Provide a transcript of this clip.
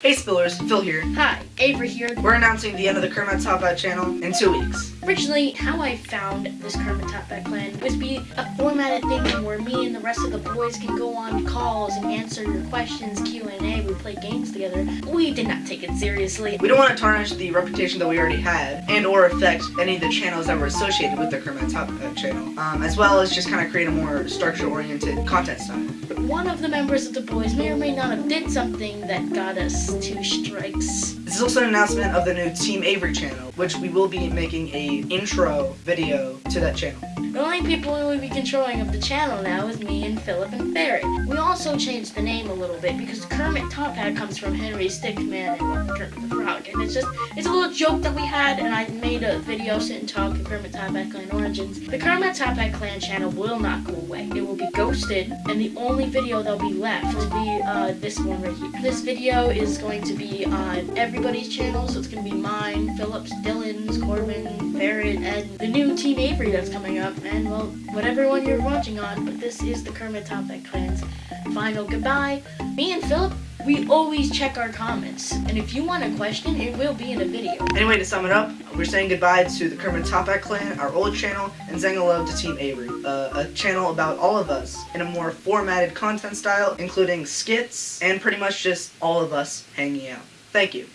Hey Spillers, Phil here. Hi, Avery here. We're announcing the end of the Kermit Top Hat channel in two weeks. Originally, how I found this Kermit Top Hat clan was be a formatted thing where me and the rest of the boys can go on calls and answer your questions, Q&A, we play games together. We did not take it seriously. We don't want to tarnish the reputation that we already had and or affect any of the channels that were associated with the Kermit Top Hat channel, um, as well as just kind of create a more structure-oriented content style. One of the members of the boys may or may not have did something that got us two strikes. This is also an announcement of the new Team Avery channel, which we will be making a intro video to that channel. The only people who will be controlling of the channel now is me and Philip and Ferret. We also changed the name a little bit because Kermit Top Hat comes from Henry Stickmin and Kermit the Frog. And it's just, it's a little joke that we had and I made a video sitting talking Kermit Top Hat Clan Origins. The Kermit Top Hat Clan channel will not go away. It will be ghosted and the only video that'll be left will be uh, this one right here. This video is going to be on everybody's channel, so it's going to be mine, Philip's, Dylan's, Corbin, Barrett, and the new Team Avery that's coming up and well, whatever one you're watching on, but this is the Kermit Top Clan's final goodbye. Me and Philip, we always check our comments, and if you want a question, it will be in a video. Anyway, to sum it up, we're saying goodbye to the Kermit Top Hat clan, our old channel, and saying hello to Team Avery, uh, a channel about all of us in a more formatted content style, including skits, and pretty much just all of us hanging out. Thank you.